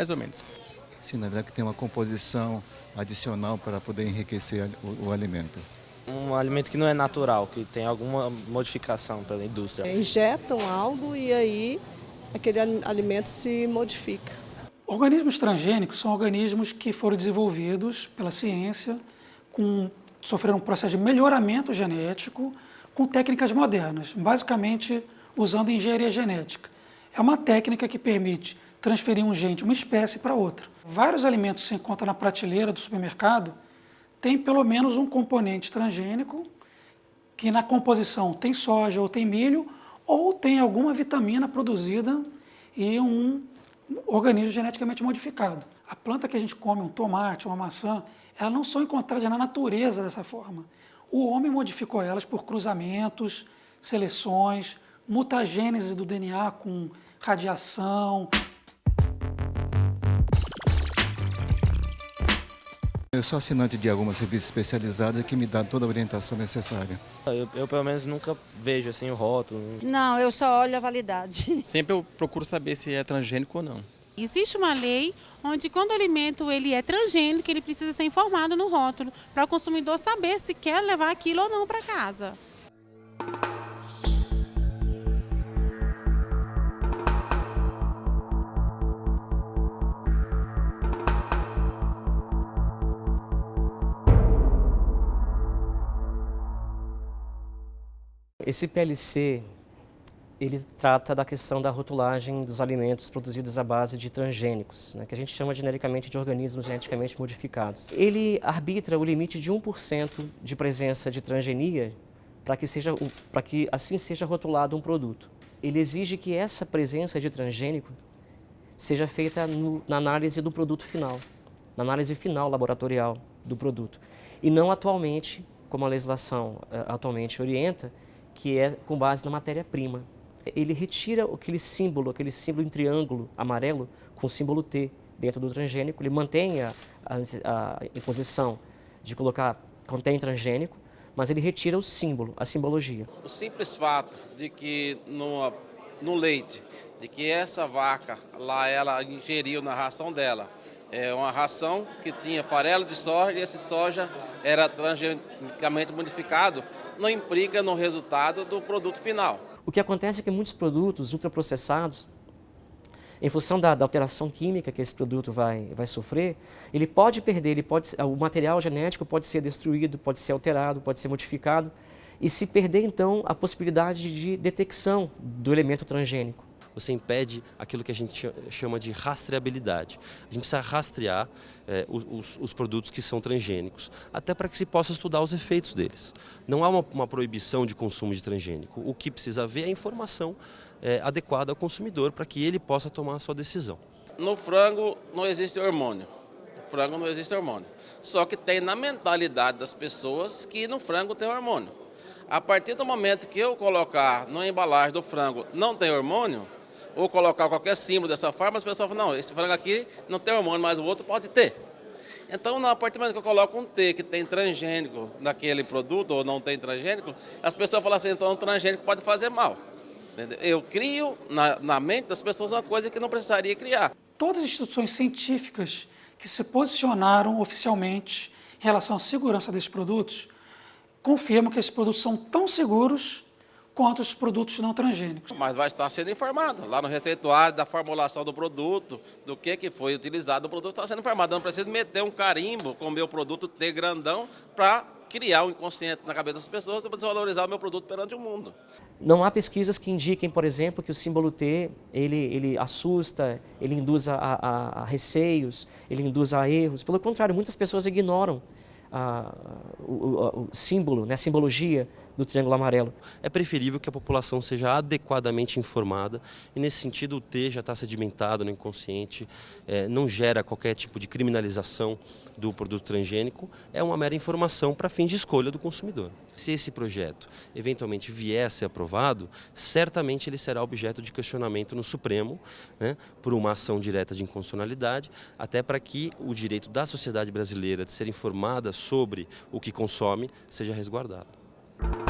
mais ou menos. Sim, na verdade que tem uma composição adicional para poder enriquecer o, o alimento. Um alimento que não é natural, que tem alguma modificação pela indústria. Injetam algo e aí aquele alimento se modifica. Organismos transgênicos são organismos que foram desenvolvidos pela ciência, com, sofreram um processo de melhoramento genético com técnicas modernas, basicamente usando engenharia genética. É uma técnica que permite transferir um gene de uma espécie para outra. Vários alimentos que se encontram na prateleira do supermercado têm pelo menos um componente transgênico que na composição tem soja ou tem milho ou tem alguma vitamina produzida e um organismo geneticamente modificado. A planta que a gente come, um tomate, uma maçã, elas não são encontradas na natureza dessa forma. O homem modificou elas por cruzamentos, seleções, mutagênese do DNA com radiação. Eu sou assinante de algumas revistas especializadas que me dão toda a orientação necessária. Eu, eu, pelo menos nunca vejo assim o rótulo. Não, eu só olho a validade. Sempre eu procuro saber se é transgênico ou não. Existe uma lei onde quando o alimento ele é transgênico, ele precisa ser informado no rótulo, para o consumidor saber se quer levar aquilo ou não para casa. Esse PLC ele trata da questão da rotulagem dos alimentos produzidos à base de transgênicos, né, que a gente chama genericamente de organismos geneticamente modificados. Ele arbitra o limite de 1% de presença de transgenia para que, seja, para que assim seja rotulado um produto. Ele exige que essa presença de transgênico seja feita no, na análise do produto final, na análise final laboratorial do produto, e não atualmente, como a legislação uh, atualmente orienta, que é com base na matéria-prima ele retira aquele símbolo, aquele símbolo em triângulo amarelo com o símbolo T dentro do transgênico, ele mantém a, a, a imposição de colocar contém transgênico, mas ele retira o símbolo, a simbologia. O simples fato de que no, no leite, de que essa vaca lá ela ingeriu na ração dela, é uma ração que tinha farelo de soja e esse soja era transgenicamente modificado, não implica no resultado do produto final. O que acontece é que muitos produtos ultraprocessados, em função da, da, alteração química que esse produto vai, vai sofrer, ele pode perder, ele pode, o material genético pode ser destruído, pode ser alterado, pode ser modificado, e se perder então a possibilidade de detecção do elemento transgênico você impede aquilo que a gente chama de rastreabilidade. A gente precisa rastrear é, os, os, produtos que são transgênicos, até para que se possa estudar os efeitos deles. Não há uma, uma proibição de consumo de transgênico. O que precisa haver é a informação é, adequada ao consumidor para que ele possa tomar a sua decisão. No frango não existe hormônio. Frango não existe hormônio. Só que tem na mentalidade das pessoas que no frango tem hormônio. A partir do momento que eu colocar na embalagem do frango não tem hormônio, ou colocar qualquer símbolo dessa forma, as pessoas falam, não, esse frango aqui não tem hormônio, mas o outro pode ter. Então, a partir do momento que eu coloco um T que tem transgênico naquele produto ou não tem transgênico, as pessoas falam assim, então o transgênico pode fazer mal. Entendeu? Eu crio na, na mente das pessoas uma coisa que não precisaria criar. Todas as instituições científicas que se posicionaram oficialmente em relação à segurança desses produtos confirmam que esses produtos são tão seguros quanto os produtos não transgênicos. Mas vai estar sendo informado lá no receituário da formulação do produto, do que, que foi utilizado, o produto está sendo informado. Não preciso meter um carimbo com o meu produto T grandão para criar um inconsciente na cabeça das pessoas para desvalorizar o meu produto perante o mundo. Não há pesquisas que indiquem, por exemplo, que o símbolo T ele, ele assusta, ele induz a, a, a receios, ele induz a erros. Pelo contrário, muitas pessoas ignoram a, o, o, símbolo, né, a simbologia do Triângulo Amarelo. É preferível que a população seja adequadamente informada e, nesse sentido, o T já está sedimentado no inconsciente, é, não gera qualquer tipo de criminalização do produto transgênico, é uma mera informação para fins de escolha do consumidor. Se esse projeto eventualmente vier a ser aprovado, certamente ele será objeto de questionamento no Supremo, né, por uma ação direta de inconstitucionalidade, até para que o direito da sociedade brasileira de ser informada sobre o que consome seja resguardado. you